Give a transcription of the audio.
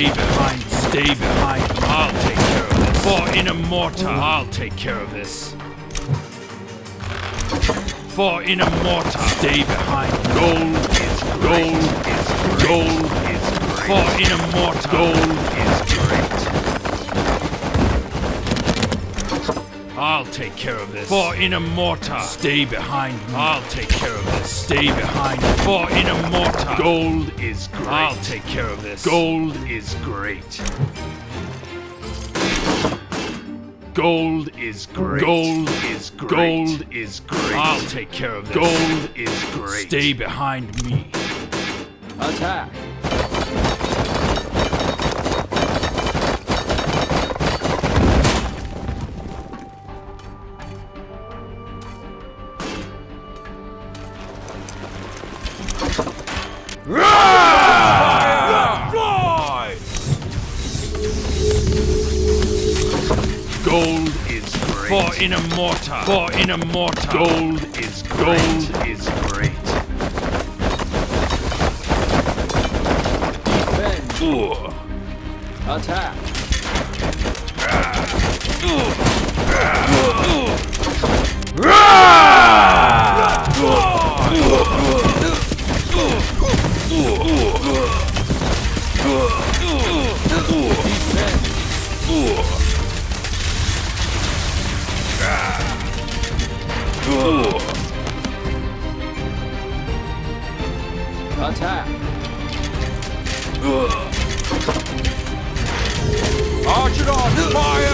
Stay behind. Stay behind. I'll take care of this. For in a mortar. I'll take care of this. For in a mortar. Stay behind. Gold is gold is gold is. For in a mortar. Gold is great. I'll take care of this. For Inamorta. Stay behind me. I'll take care of this. Stay behind me. For Inamorta. Gold is great. I'll take care of this. Gold is great. Gold is great. Gold is great. Gold is great. I'll take care of this. Gold is great. Stay behind me. Attack! Gold is great. For in a mortar. For in a mortar. Gold is great. Gold is great. Defend! Ugh. Attack! Ah. Defend! Attack! Ugh. Archidon, fire!